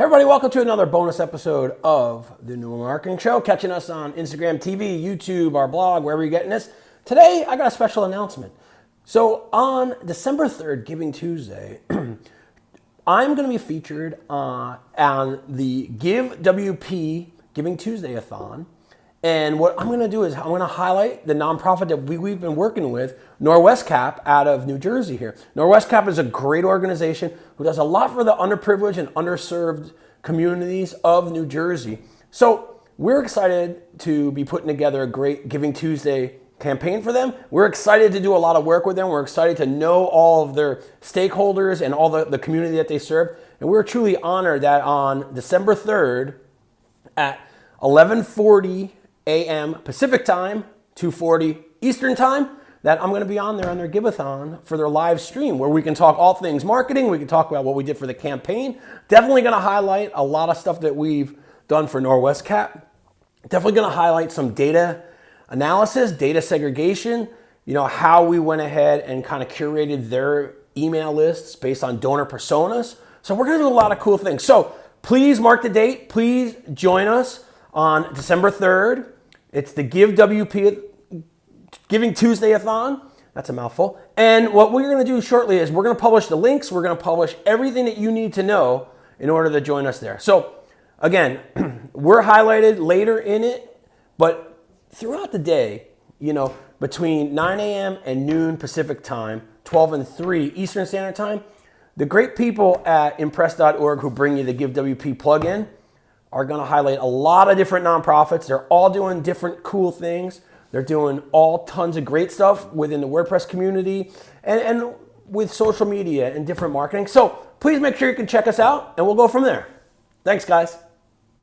everybody, welcome to another bonus episode of the New Marketing Show. Catching us on Instagram TV, YouTube, our blog, wherever you're getting this. Today, I got a special announcement. So on December 3rd, Giving Tuesday, I'm going to be featured uh, on the Give WP Giving Tuesday-a-thon. And what I'm going to do is I'm going to highlight the nonprofit that we, we've been working with, Norwescap, out of New Jersey here. Norwescap is a great organization who does a lot for the underprivileged and underserved communities of New Jersey. So we're excited to be putting together a great Giving Tuesday campaign for them. We're excited to do a lot of work with them. We're excited to know all of their stakeholders and all the, the community that they serve. And we're truly honored that on December 3rd at 1140 a.m. Pacific time, 2:40 Eastern time, that I'm going to be on there on their Giveathon for their live stream where we can talk all things marketing. We can talk about what we did for the campaign. Definitely going to highlight a lot of stuff that we've done for Norwescap. Definitely going to highlight some data analysis, data segregation, you know, how we went ahead and kind of curated their email lists based on donor personas. So we're going to do a lot of cool things. So please mark the date. Please join us on December 3rd it's the Give WP Giving Tuesday-a-thon. That's a mouthful. And what we're going to do shortly is we're going to publish the links. We're going to publish everything that you need to know in order to join us there. So again, we're highlighted later in it, but throughout the day, you know, between 9 a.m. and noon Pacific time, 12 and 3 Eastern Standard Time, the great people at impress.org who bring you the Give WP plugin, are going to highlight a lot of different nonprofits. They're all doing different cool things. They're doing all tons of great stuff within the WordPress community and, and with social media and different marketing. So please make sure you can check us out and we'll go from there. Thanks, guys.